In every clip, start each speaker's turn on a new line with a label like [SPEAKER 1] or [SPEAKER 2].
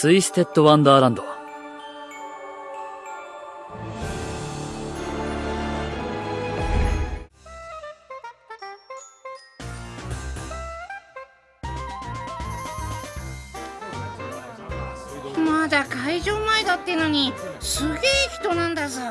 [SPEAKER 1] ツイステッド・ワンダーランド。
[SPEAKER 2] まだ会場前だってのにすげえ人なんだぞ。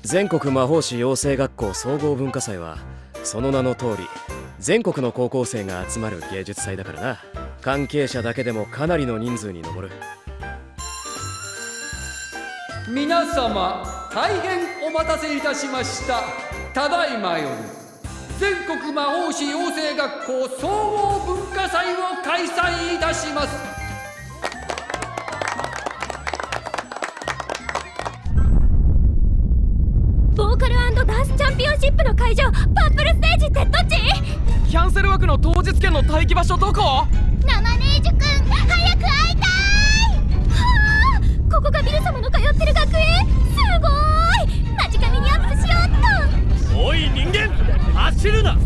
[SPEAKER 3] 全国魔法師養成学校総合文化祭はその名の通り全国の高校生が集まる芸術祭だからな。関係者だけでもかなりの人数に上る
[SPEAKER 4] 皆様大変お待たせいたしました。ただいまより全国魔法師養成学校総合文化祭を開催いたします。
[SPEAKER 5] ボーカルダンスチャンピオンシップの会場パップルステージってどっち
[SPEAKER 6] キャンセル枠の当日券の待機場所どこ？
[SPEAKER 5] ナマネージここがビル様の通ってる学園すごい間近にアップしようっ
[SPEAKER 7] とおい人間走るな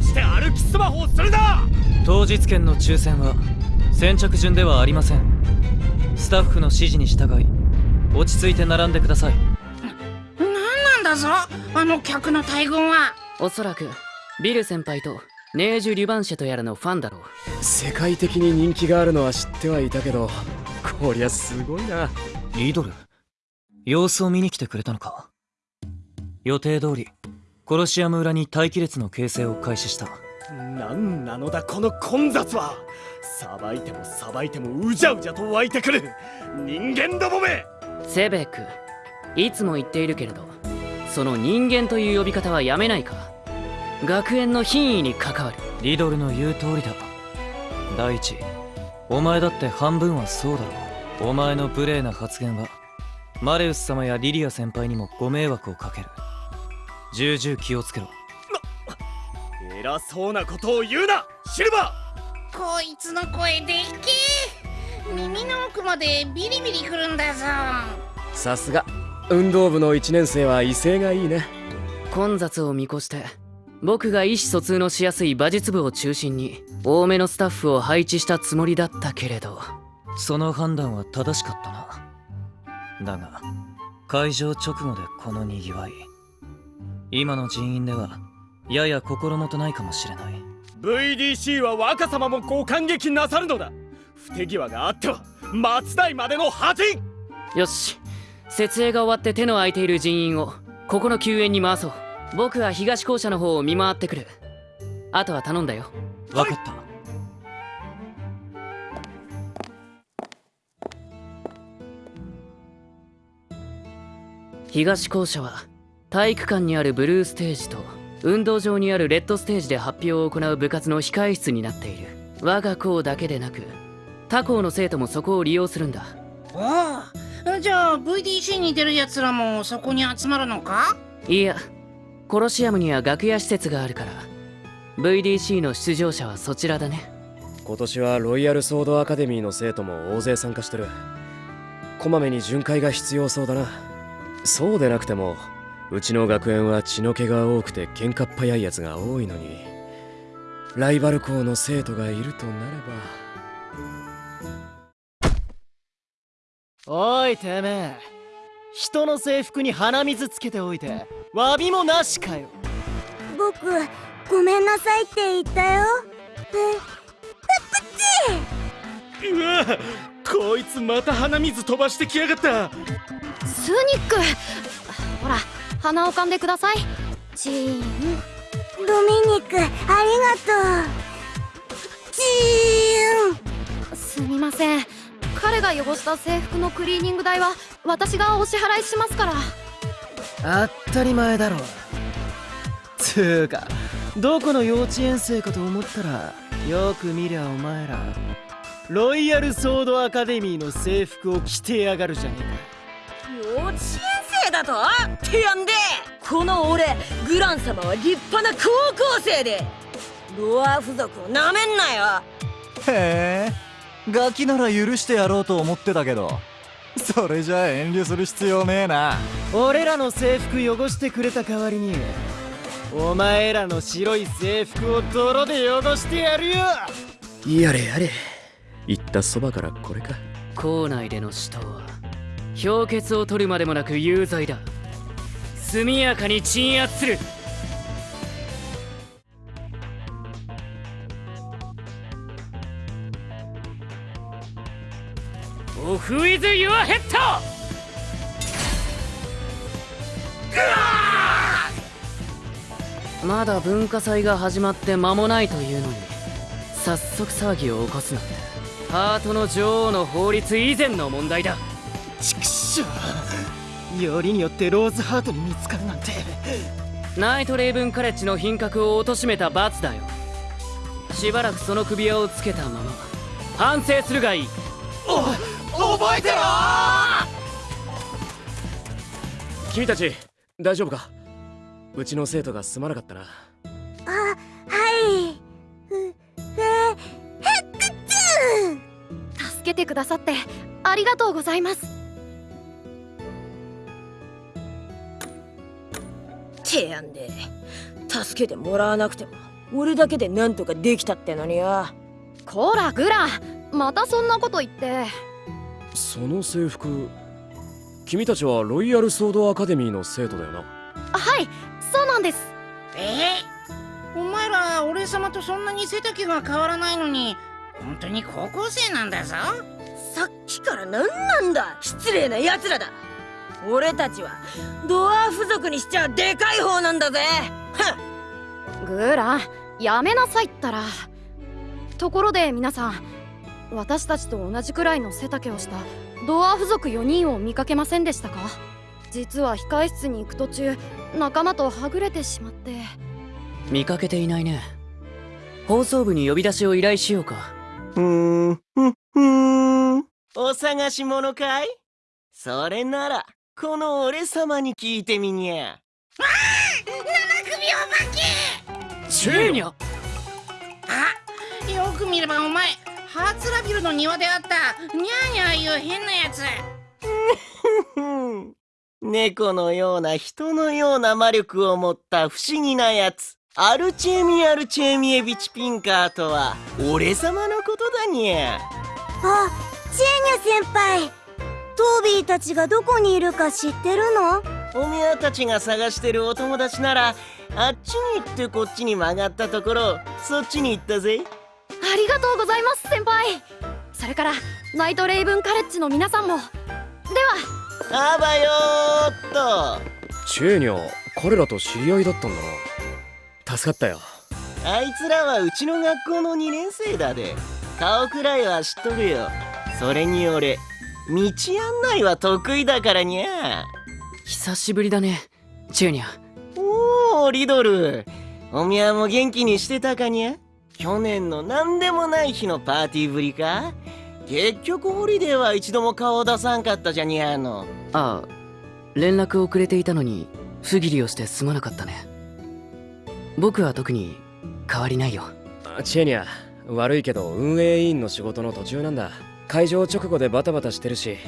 [SPEAKER 7] そして歩きスマホをするな
[SPEAKER 6] 当日券の抽選は先着順ではありません。スタッフの指示に従い落ち着いて並んでください。
[SPEAKER 2] だぞ。あの客の大群は。
[SPEAKER 1] おそらくビル先輩とネージュ・リュバンシェとやらのファンだろ
[SPEAKER 3] う。世界的に人気があるのは知ってはいたけどこりゃすごいな
[SPEAKER 6] リドル？様子を見に来てくれたのか？予定通りコロシアム裏に待機列の形成を開始した。
[SPEAKER 7] 何なのだこの混雑は！さばいてもさばいてもうじゃうじゃと湧いてくる！人間どもめ！
[SPEAKER 1] セベクいつも言っているけれどその人間という呼び方はやめないか？学園の品位に関わる。
[SPEAKER 6] リドルの言う通りだ。第一お前だって半分はそうだろうお前の無礼な発言はマレウス様やリリア先輩にもご迷惑をかける。重々気をつけろ。
[SPEAKER 7] 偉そうなことを言うなシルバ
[SPEAKER 2] ー！こいつの声でっけ耳の奥までビリビリくるんだぞ。
[SPEAKER 3] さすが。運動部の1年生は威勢がいいね。
[SPEAKER 1] 混雑を見越して僕が意思疎通のしやすい馬術部を中心に多めのスタッフを配置したつもりだったけれど
[SPEAKER 6] その判断は正しかったな。だが会場直後でこのにぎわい。今の人員ではやや心もとないかもしれない。
[SPEAKER 7] VDC は若様もご感激なさるのだ。不手際があっては松代までの恥。
[SPEAKER 1] よし。設営が終わって手の空いている人員をここの救援に回そう。僕は東校舎の方を見回ってくる。あとは頼んだよ。
[SPEAKER 6] 分かった
[SPEAKER 1] 東校舎は体育館にあるブルーステージと運動場にあるレッドステージで発表を行う部活の控え室になっている。我が校だけでなく他校の生徒もそこを利用するんだ。
[SPEAKER 2] ああじゃあ VDC に出る奴らもそこに集まるのか？
[SPEAKER 1] いやコロシアムには楽屋施設があるから。VDC の出場者はそちらだね。
[SPEAKER 3] 今年はロイヤルソードアカデミーの生徒も大勢参加してる。こまめに巡回が必要そうだなそうでなくてもうちの学園は血の気が多くて喧嘩っ早いやつが多いのにライバル校の生徒がいるとなれば。
[SPEAKER 8] おいてめえ。人の制服に鼻水つけておいて詫びもなしかよ。
[SPEAKER 5] 僕ごめんなさいって言ったよ。え
[SPEAKER 7] プチうわこいつまた鼻水飛ばしてきやがった
[SPEAKER 5] スニック。ほら鼻をかんでください。チーン。ドミニクありがとう。チーン。すみません。彼が汚した制服のクリーニング代は私がお支払いしますから。
[SPEAKER 8] 当たり前だろつーかどこの幼稚園生かと思ったらよく見りゃお前らロイヤルソードアカデミーの制服を着てやがるじゃね
[SPEAKER 9] えか幼稚園生だと？ってやんで。この俺グラン様は立派な高校生で。ロア付属をなめんなよ。
[SPEAKER 10] へえ。ガキなら許してやろうと思ってたけど。それじゃあ遠慮する必要ねえな。
[SPEAKER 8] 俺らの制服汚してくれた代わりにお前らの白い制服を泥で汚してやるよ。
[SPEAKER 3] やれやれ。言ったそばからこれか。
[SPEAKER 1] 校内での死闘は氷結を取るまでもなく有罪だ。速やかに鎮圧する。オフ・イズ・ユア・ヘッドまだ文化祭が始まって間もないというのに早速騒ぎを起こすなんて。ハートの女王の法律以前の問題だ。
[SPEAKER 11] しょうよりによってローズハートに見つかるなんて。
[SPEAKER 1] ナイトレイブンカレッジの品格を貶めた罰だよ。しばらくその首輪をつけたまま。反省するがいい。
[SPEAKER 12] 覚えてろ
[SPEAKER 3] 君たち大丈夫か？うちの生徒がすまなかったな。
[SPEAKER 7] あはい。助けてくださってありがとうございます
[SPEAKER 9] てやんで助けてもらわなくても俺だけでなんとかできたってのによ。
[SPEAKER 7] こらグラまたそんなこと言って。
[SPEAKER 3] その制服君たちはロイヤルソードアカデミーの生徒だよな。
[SPEAKER 7] はいそうなんです。
[SPEAKER 2] え？お前ら俺様とそんなに背丈が変わらないのに本当に高校生なんだぞ。
[SPEAKER 9] さっきから何なんだ。失礼な奴らだ俺たちはドワーフ族にしちゃでかい方なんだぜ。
[SPEAKER 7] グラやめなさいったら。ところで皆さん私たちと同じくらいの背丈をしたドワーフ族4人を見かけませんでしたか？実は控室に行く途中仲間とはぐれてしまって。
[SPEAKER 1] 見かけていないね。放送部に呼び出しを依頼しようか。
[SPEAKER 11] ふーん。ふん。ふーん。お探し物かい？それならこの俺様に聞いてみにゃ。
[SPEAKER 2] 七首お化け。
[SPEAKER 1] チェーニャ
[SPEAKER 2] あよく見ればお前ハーツラビルの庭であった。ニャーニャーいう変なやつ。
[SPEAKER 11] 猫のような人のような魔力を持った不思議なやつ。アルチェミアルチェミエビチピンカーとは俺様のことだにゃ。
[SPEAKER 7] あチェーニャ先輩トービーたちがどこにいるか知ってるの？
[SPEAKER 11] おみゃたちが探してるお友達ならあっちに行ってこっちに曲がったところそっちに行ったぜ。
[SPEAKER 7] ありがとうございます先輩。それからナイトレイブンカレッジの皆さんも。では。
[SPEAKER 11] あばよーっと。
[SPEAKER 3] チェーニャ彼らと知り合いだったんだな。助かったよ。
[SPEAKER 11] あいつらはうちの学校の2年生だで。顔くらいは知っとるよ。それに俺道案内は得意だからにゃ。
[SPEAKER 1] 久しぶりだねチューニャ
[SPEAKER 11] おおリドル。おみゃも元気にしてたかにゃ。去年の何でもない日のパーティーぶりか。結局ホリデーは一度も顔を出さんかったじゃにゃの。
[SPEAKER 1] ああ連絡をくれていたのに不義理をしてすまなかったね。僕は特に変わりないよ。
[SPEAKER 3] チェーニャ悪いけど運営委員の仕事の途中なんだ会場直後でバタバタしてるし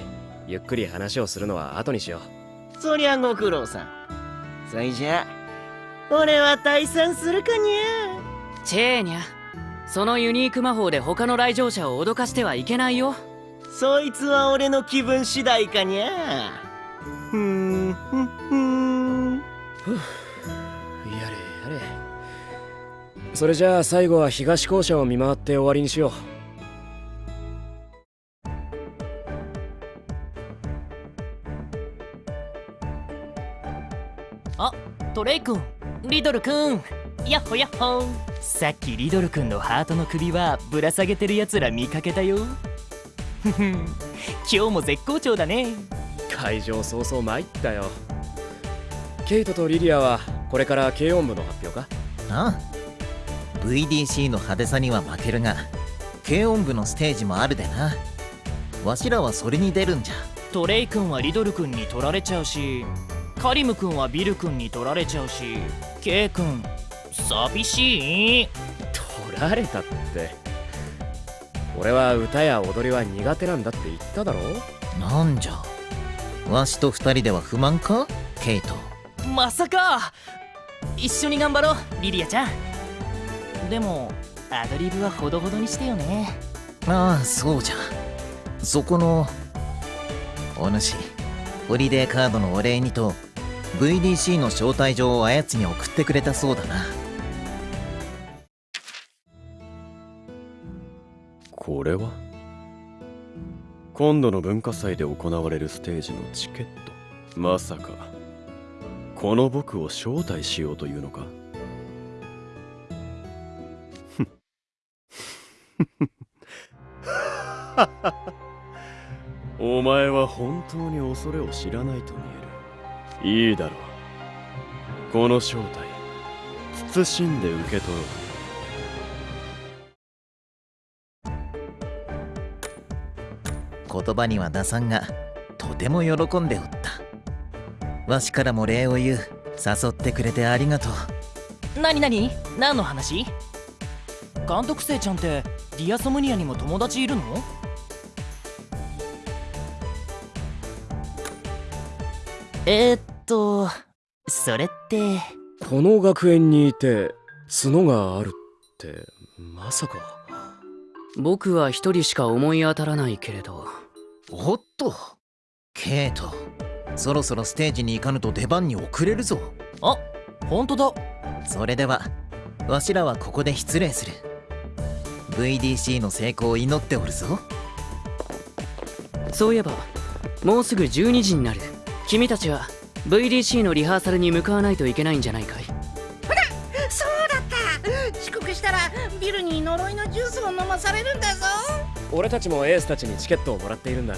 [SPEAKER 3] ゆっくり話をするのは後にしよ
[SPEAKER 11] う。そりゃご苦労さん。そいじゃ俺は退散するかにゃ。
[SPEAKER 1] チェーニャそのユニーク魔法で他の来場者を脅かしてはいけないよ。
[SPEAKER 11] そいつは俺の気分次第かにゃ。ふんふんふん。
[SPEAKER 3] やれやれ。それじゃあ最後は東校舎を見回って終わりにしよう
[SPEAKER 13] トレイ君リドル君やっほやっほさっきリドル君のハートの首はぶら下げてるやつら見かけたよ。ふふん。今日も絶好調だね。
[SPEAKER 3] 会場早々参ったよ。ケイトとリリアはこれから軽音部の発表か？
[SPEAKER 14] ああ。VDC の派手さには負けるが軽音部のステージもあるでな。わしらはそれに出るんじゃ。
[SPEAKER 13] トレイ君はリドル君に取られちゃうしカリム君はビル君に取られちゃうしケイ君寂しい？
[SPEAKER 3] 取られたって。俺は歌や踊りは苦手なんだって言っただろ？
[SPEAKER 14] なんじゃ？わしと二人では不満か？ケイト
[SPEAKER 13] まさか！一緒に頑張ろうリリアちゃん。でもアドリブはほどほどにしてよね。
[SPEAKER 14] ああそうじゃ。そこのお主ホリデーカードのお礼にと VDC の招待状をあやつに送ってくれたそうだな。
[SPEAKER 3] これは？今度の文化祭で行われるステージのチケット。まさかこの僕を招待しようというのか？お前は本当に恐れを知らないと見える。いいだろう。この招待慎んで受け取ろう。
[SPEAKER 14] 言葉には打算がとても喜んでおった。わしからも礼を言う。誘ってくれてありがとう。
[SPEAKER 13] なになに何の話？監督生ちゃんってディアソムニアにも友達いるの？えー、っとそれって。
[SPEAKER 3] この学園にいて角があるってまさか。
[SPEAKER 1] 僕は一人しか思い当たらないけれど。
[SPEAKER 14] おっと。ケイトそろそろステージに行かぬと出番に遅れるぞ。
[SPEAKER 13] あ本当だ。
[SPEAKER 14] それではわしらはここで失礼する。VDC の成功を祈っておるぞ。
[SPEAKER 1] そういえばもうすぐ12時になる君たちは VDC のリハーサルに向かわないといけないんじゃないかい？
[SPEAKER 2] ほらそうだった。遅刻したらビルに呪いのジュースを飲まされるんだぞ。
[SPEAKER 3] 俺たちもエースたちにチケットをもらっているんだ。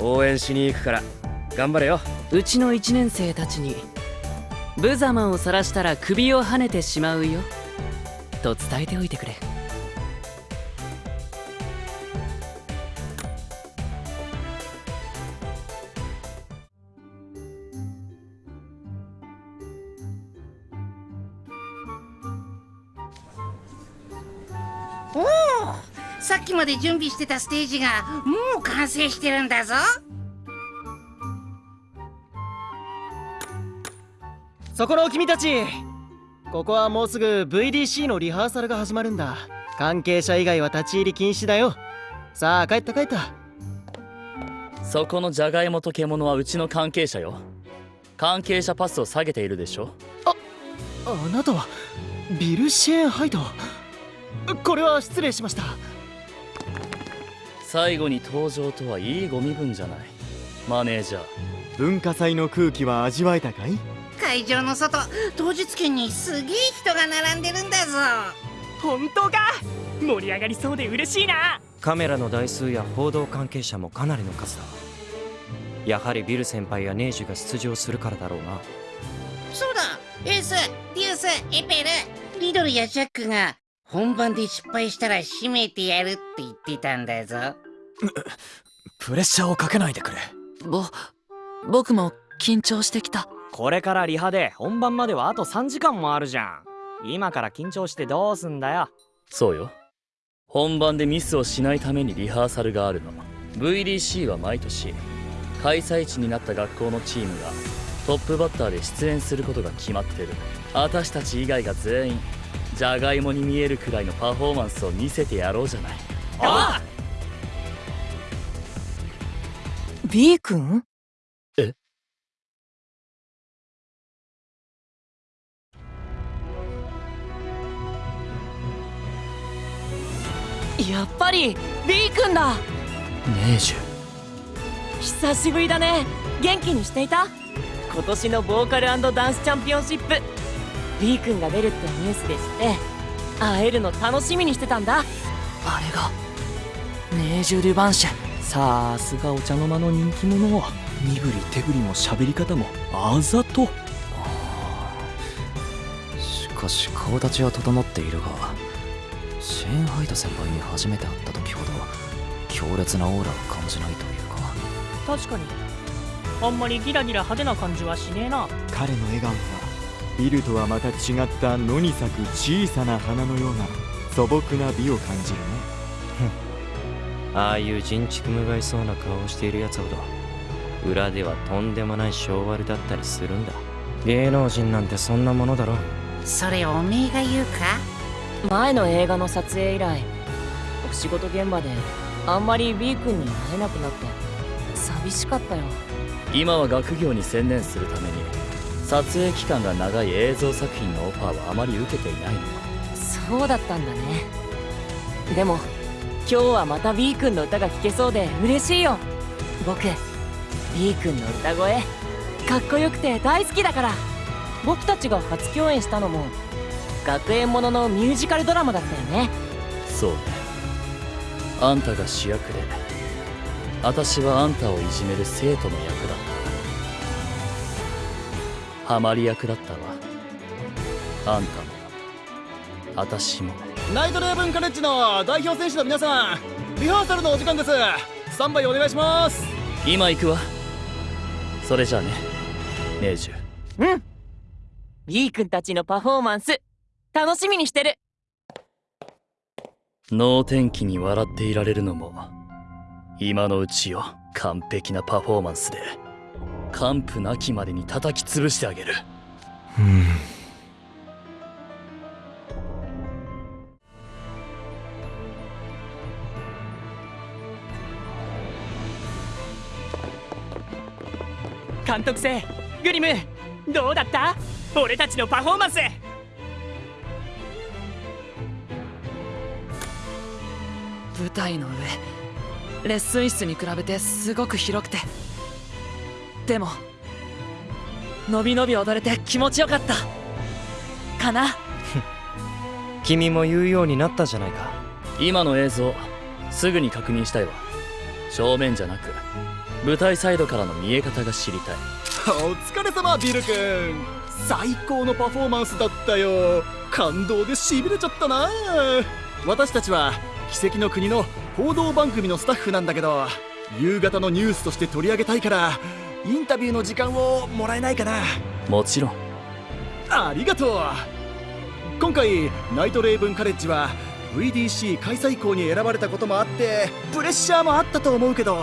[SPEAKER 3] 応援しに行くから。頑張れよ。
[SPEAKER 1] うちの1年生たちに無様を晒したら首をはねてしまうよ。と伝えておいてくれ
[SPEAKER 2] おおさっきまで準備してたステージがもう完成してるんだぞ。
[SPEAKER 11] そこの君たちここはもうすぐ VDC のリハーサルが始まるんだ。関係者以外は立ち入り禁止だよ。さあ帰った帰った。
[SPEAKER 15] そこのジャガイモと獣はうちの関係者よ。関係者パスを下げているでしょ。
[SPEAKER 11] あなたはビル・シェーンハイドこれは失礼しました。
[SPEAKER 15] 最後に登場とはいいご身分じゃない。マネージャー。
[SPEAKER 16] 文化祭の空気は味わえたかい？
[SPEAKER 2] 会場の外当日券にすげえ人が並んでるんだぞ。
[SPEAKER 13] 本当か？盛り上がりそうで嬉しいな。
[SPEAKER 17] カメラの台数や報道関係者もかなりの数だ。やはりビル先輩やネージュが出場するからだろうな。
[SPEAKER 2] そうだ。エースデュースエペルリドルやジャックが本番で失敗したら閉めてやるって言ってたんだぞ。
[SPEAKER 18] プレッシャーをかけないでくれ。
[SPEAKER 5] ぼ僕も緊張してきた。
[SPEAKER 13] これからリハで本番まではあと3時間もあるじゃん。今から緊張してどうすんだよ。
[SPEAKER 15] そうよ。本番でミスをしないためにリハーサルがあるの。VDC は毎年開催地になった学校のチームがトップバッターで出演することが決まってる。私たち以外が全員じゃがいもに見えるくらいのパフォーマンスを見せてやろうじゃない。
[SPEAKER 13] あ
[SPEAKER 5] B 君？
[SPEAKER 15] え？
[SPEAKER 13] やっぱり B 君だ。
[SPEAKER 18] ネージュ。
[SPEAKER 13] 久しぶりだね。元気にしていた？今年のボーカルダンスチャンピオンシップ B 君が出るってニュースで知って会えるの楽しみにしてたんだ。
[SPEAKER 5] あれが。ネージュ・デュバンシェ。
[SPEAKER 18] さすがお茶の間の人気者。身振り手振りも喋り方もあざと。しかし顔立ちは整っているがシェーンハイド先輩に初めて会った時ほど強烈なオーラを感じないというか。
[SPEAKER 13] 確かに。あんまりギラギラ派手な感じはしねえな。
[SPEAKER 16] 彼の笑顔はビルとはまた違った野に咲く小さな花のような素朴な美を感じるね。
[SPEAKER 17] ああいう人畜無害そうな顔をしている奴ほど裏ではとんでもない性悪だったりするんだ。芸能人なんてそんなものだろ
[SPEAKER 2] それおめえが言うか？
[SPEAKER 13] 前の映画の撮影以来お仕事現場であんまり B 君に会えなくなって寂しかったよ。
[SPEAKER 15] 今は学業に専念するために撮影期間が長い映像作品のオファーはあまり受けていないの
[SPEAKER 13] そうだったんだね。でも今日はまた B 君の歌が聴けそうで嬉しいよ。僕 B 君の歌声かっこよくて大好きだから。僕たちが初共演したのも学園もののミュージカルドラマだったよね。
[SPEAKER 15] そうねあんたが主役で私はあんたをいじめる生徒の役だったハマり役だったわ。あんたも私も。
[SPEAKER 12] ナイトレーブンカレッジの代表選手の皆さんリハーサルのお時間です。スタンバイお願いします。
[SPEAKER 15] 今行くわ。それじゃあねネージュ。
[SPEAKER 13] うん。B 君たちのパフォーマンス楽しみにしてる。
[SPEAKER 15] 能天気に笑っていられるのも今のうちよ。完璧なパフォーマンスで完膚なきまでに叩き潰してあげる。
[SPEAKER 17] うん。
[SPEAKER 13] 監督生グリムどうだった？俺たちのパフォーマンス。
[SPEAKER 5] 舞台の上レッスン室に比べてすごく広くてでものびのび踊れて気持ちよかった。かな？
[SPEAKER 17] 君も言うようになったじゃないか。
[SPEAKER 15] 今の映像すぐに確認したいわ。正面じゃなく舞台サイドからの見え方が知りたい。
[SPEAKER 12] お疲れ様ビル君。最高のパフォーマンスだったよ。感動でしびれちゃったな。私たちは奇跡の国の報道番組のスタッフなんだけど夕方のニュースとして取り上げたいからインタビューの時間をもらえないかな。
[SPEAKER 15] もちろん。
[SPEAKER 12] ありがとう。今回ナイトレイブンカレッジは VDC 開催校に選ばれたこともあってプレッシャーもあったと思うけど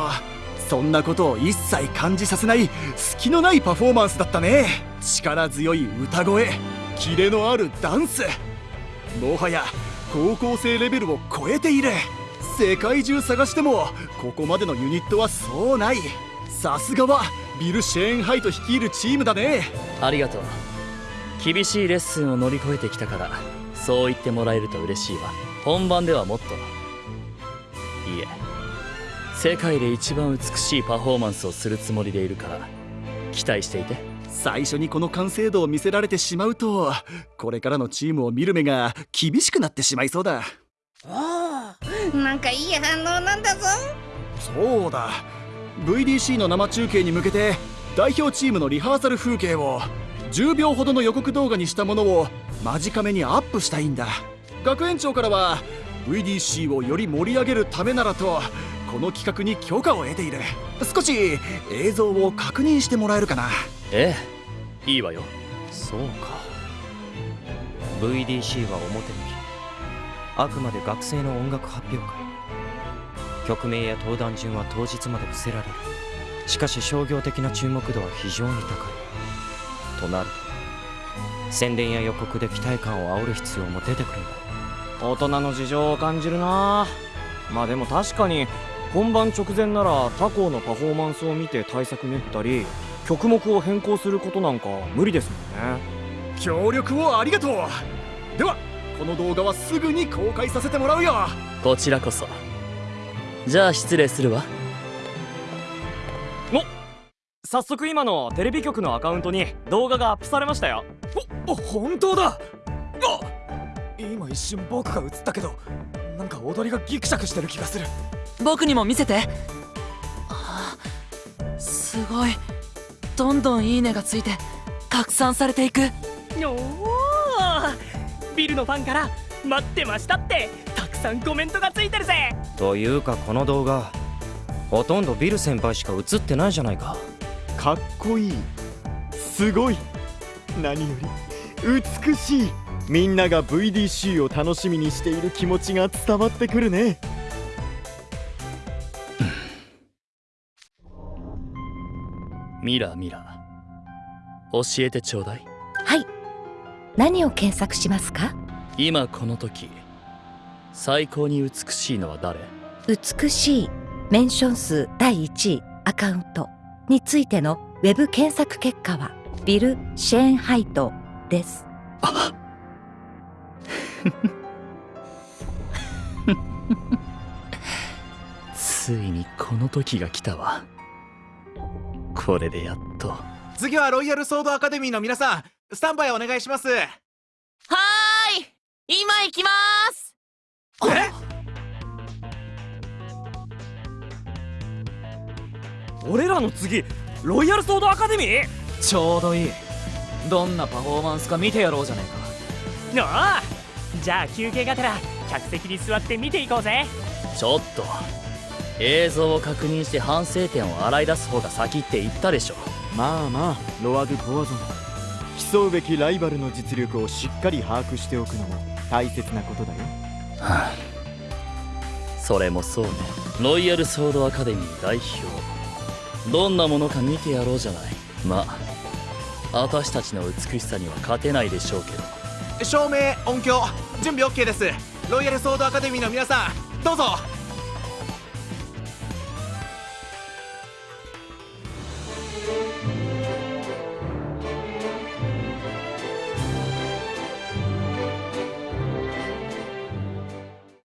[SPEAKER 12] そんなことを一切感じさせない隙のないパフォーマンスだったね。力強い歌声キレのあるダンス。もはや高校生レベルを超えている。世界中探してもここまでのユニットはそうない。さすがはビル・シェーンハイト率いるチームだね。
[SPEAKER 15] ありがとう。厳しいレッスンを乗り越えてきたからそう言ってもらえると嬉しいわ。本番ではもっと。いえ。世界で一番美しいパフォーマンスをするつもりでいるから期待していて。
[SPEAKER 12] 最初にこの完成度を見せられてしまうとこれからのチームを見る目が厳しくなってしまいそうだ。
[SPEAKER 2] おおなんかいい反応なんだぞ。
[SPEAKER 12] そうだ VDC の生中継に向けて代表チームのリハーサル風景を10秒ほどの予告動画にしたものを間近めにアップしたいんだ。学園長からは VDC をより盛り上げるためならとこの企画に許可を得ている。少し映像を確認してもらえるかな。
[SPEAKER 15] ええいいわよ。
[SPEAKER 17] そうか。VDC は表向き。あくまで学生の音楽発表会曲名や登壇順は当日まで伏せられる。しかし商業的な注目度は非常に高い。となると宣伝や予告で期待感を煽る必要も出てくるんだ。
[SPEAKER 11] 大人の事情を感じるな。まあでも確かに本番直前なら他校のパフォーマンスを見て対策練ったり曲目を変更することなんか無理ですもんね。
[SPEAKER 12] 協力をありがとう。ではこの動画はすぐに公開させてもらうよ。
[SPEAKER 15] こちらこそじゃあ失礼するわ。
[SPEAKER 11] お早速今のテレビ局のアカウントに動画がアップされましたよ。
[SPEAKER 12] お本当だ。あ今一瞬僕が映ったけどなんか踊りがギクシャクしてる気がする。
[SPEAKER 5] 僕にも見せて。あすごい。どんどんいいねがついて拡散されていく。
[SPEAKER 13] おおビルのファンから待ってましたって。たくさんコメントがついてるぜ。
[SPEAKER 17] というかこの動画ほとんどビル先輩しか映ってないじゃないか。
[SPEAKER 8] かっこいい。すごい。何より。美しい。みんなが VDC を楽しみにしている気持ちが伝わってくるね。
[SPEAKER 15] ミラミラ教えてちょうだい。
[SPEAKER 19] はい。何を検索しますか？
[SPEAKER 15] 今この時最高に美しいのは誰？
[SPEAKER 19] 美しいメンション数第1位アカウントについてのウェブ検索結果はビル・シェーンハイトです。
[SPEAKER 15] ついにこの時が来たわ。これでやっと。
[SPEAKER 10] 次はロイヤルソードアカデミーの皆さんスタンバイお願いします。
[SPEAKER 13] はーい。今行きまーす
[SPEAKER 11] 俺らの次ロイヤルソードアカデミー？
[SPEAKER 13] ちょうどいい。どんなパフォーマンスか見てやろうじゃねえか。
[SPEAKER 20] ああじゃあ休憩がてら客席に座って見ていこうぜ。
[SPEAKER 15] ちょっと映像を確認して反省点を洗い出す方が先って言ったでしょ。
[SPEAKER 8] まあまあロア・ドゥ・ポワゾン競うべきライバルの実力をしっかり把握しておくのも大切なことだよ
[SPEAKER 15] はあそれもそうね。ロイヤルソードアカデミー代表。どんなものか見てやろうじゃない。まあ私たちの美しさには勝てないでしょうけど。
[SPEAKER 10] 照明音響準備 OK です。ロイヤルソードアカデミーの皆さんどうぞ。